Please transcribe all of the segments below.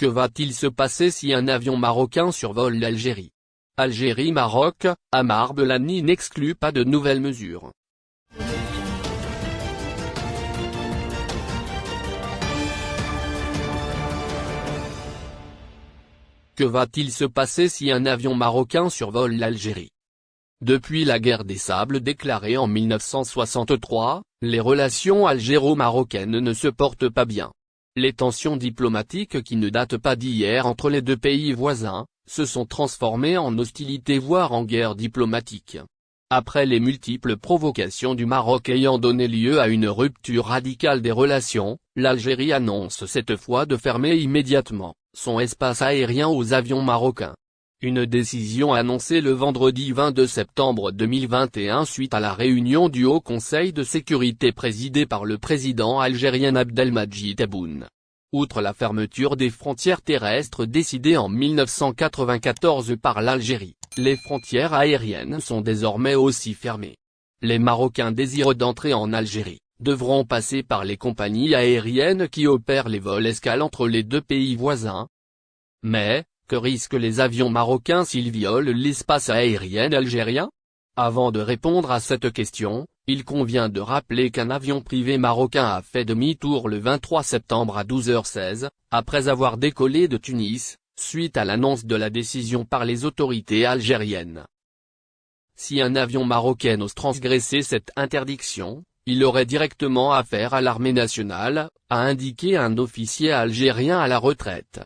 Que va-t-il se passer si un avion marocain survole l'Algérie? Algérie-Maroc, Amar Belani n'exclut pas de nouvelles mesures. Que va-t-il se passer si un avion marocain survole l'Algérie? Depuis la guerre des sables déclarée en 1963, les relations algéro-marocaines ne se portent pas bien. Les tensions diplomatiques qui ne datent pas d'hier entre les deux pays voisins, se sont transformées en hostilités voire en guerre diplomatique. Après les multiples provocations du Maroc ayant donné lieu à une rupture radicale des relations, l'Algérie annonce cette fois de fermer immédiatement, son espace aérien aux avions marocains. Une décision annoncée le vendredi 22 septembre 2021 suite à la réunion du Haut Conseil de sécurité présidé par le président algérien Abdelmadjid Tebboune. Outre la fermeture des frontières terrestres décidée en 1994 par l'Algérie, les frontières aériennes sont désormais aussi fermées. Les Marocains désireux d'entrer en Algérie, devront passer par les compagnies aériennes qui opèrent les vols escales entre les deux pays voisins. Mais, que risquent les avions marocains s'ils violent l'espace aérien algérien? Avant de répondre à cette question, il convient de rappeler qu'un avion privé marocain a fait demi-tour le 23 septembre à 12h16, après avoir décollé de Tunis, suite à l'annonce de la décision par les autorités algériennes. Si un avion marocain ose transgresser cette interdiction, il aurait directement affaire à l'armée nationale, a indiqué un officier algérien à la retraite.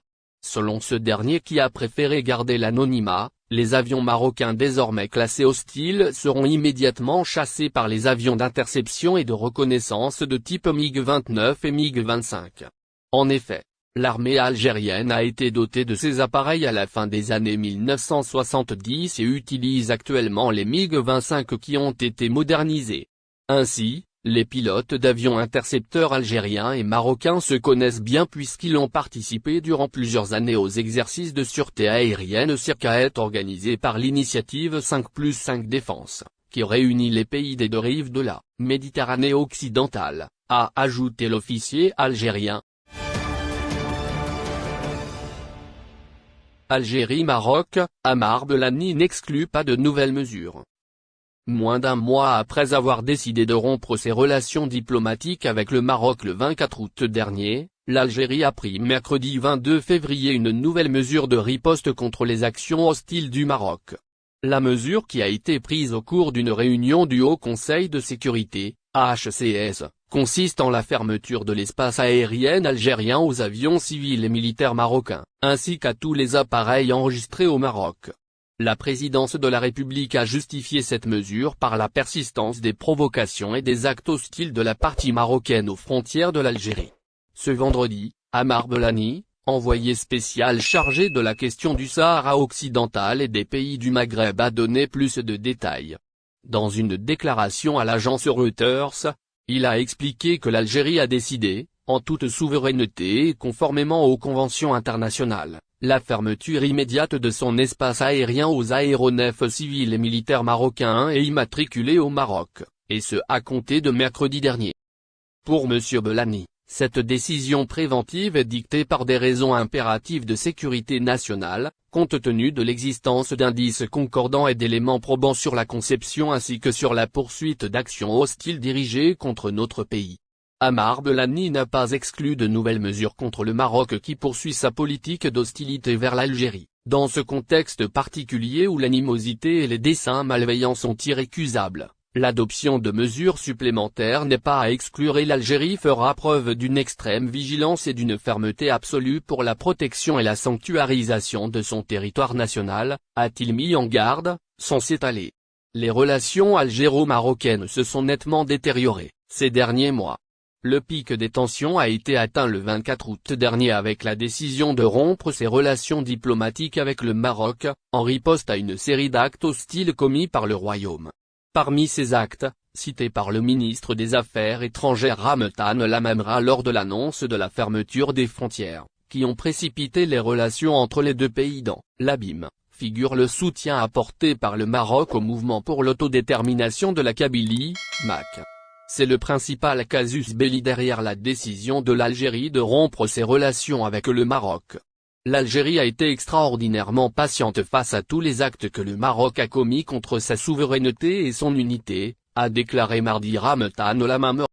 Selon ce dernier qui a préféré garder l'anonymat, les avions marocains désormais classés hostiles seront immédiatement chassés par les avions d'interception et de reconnaissance de type MiG-29 et MiG-25. En effet, l'armée algérienne a été dotée de ces appareils à la fin des années 1970 et utilise actuellement les MiG-25 qui ont été modernisés. Ainsi, les pilotes d'avions intercepteurs algériens et marocains se connaissent bien puisqu'ils ont participé durant plusieurs années aux exercices de sûreté aérienne circaète organisés par l'initiative 5 plus 5 Défense, qui réunit les pays des deux rives de la Méditerranée occidentale, a ajouté l'officier algérien. Algérie-Maroc, Amar Belani n'exclut pas de nouvelles mesures. Moins d'un mois après avoir décidé de rompre ses relations diplomatiques avec le Maroc le 24 août dernier, l'Algérie a pris mercredi 22 février une nouvelle mesure de riposte contre les actions hostiles du Maroc. La mesure qui a été prise au cours d'une réunion du Haut Conseil de sécurité, HCS, consiste en la fermeture de l'espace aérien algérien aux avions civils et militaires marocains, ainsi qu'à tous les appareils enregistrés au Maroc. La présidence de la République a justifié cette mesure par la persistance des provocations et des actes hostiles de la partie marocaine aux frontières de l'Algérie. Ce vendredi, Amar Belani, envoyé spécial chargé de la question du Sahara occidental et des pays du Maghreb a donné plus de détails. Dans une déclaration à l'agence Reuters, il a expliqué que l'Algérie a décidé, en toute souveraineté et conformément aux conventions internationales, la fermeture immédiate de son espace aérien aux aéronefs civils et militaires marocains et immatriculés au Maroc, et ce à compter de mercredi dernier. Pour M. Belani, cette décision préventive est dictée par des raisons impératives de sécurité nationale, compte tenu de l'existence d'indices concordants et d'éléments probants sur la conception ainsi que sur la poursuite d'actions hostiles dirigées contre notre pays. Amar Belani n'a pas exclu de nouvelles mesures contre le Maroc qui poursuit sa politique d'hostilité vers l'Algérie, dans ce contexte particulier où l'animosité et les desseins malveillants sont irrécusables. L'adoption de mesures supplémentaires n'est pas à exclure et l'Algérie fera preuve d'une extrême vigilance et d'une fermeté absolue pour la protection et la sanctuarisation de son territoire national, a-t-il mis en garde, sans s'étaler. Les relations algéro-marocaines se sont nettement détériorées, ces derniers mois. Le pic des tensions a été atteint le 24 août dernier avec la décision de rompre ses relations diplomatiques avec le Maroc, en riposte à une série d'actes hostiles commis par le Royaume. Parmi ces actes, cités par le ministre des Affaires étrangères Ramtan Lamamra lors de l'annonce de la fermeture des frontières, qui ont précipité les relations entre les deux pays dans l'abîme, figure le soutien apporté par le Maroc au mouvement pour l'autodétermination de la Kabylie, MAC. C'est le principal casus belli derrière la décision de l'Algérie de rompre ses relations avec le Maroc. L'Algérie a été extraordinairement patiente face à tous les actes que le Maroc a commis contre sa souveraineté et son unité, a déclaré mardi Ramtan Lamameur.